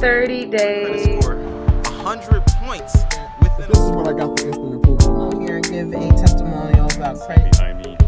30 days. Score 100 points within This is what I got for instant approval. I'm Here and give a testimonial about Christ. behind me,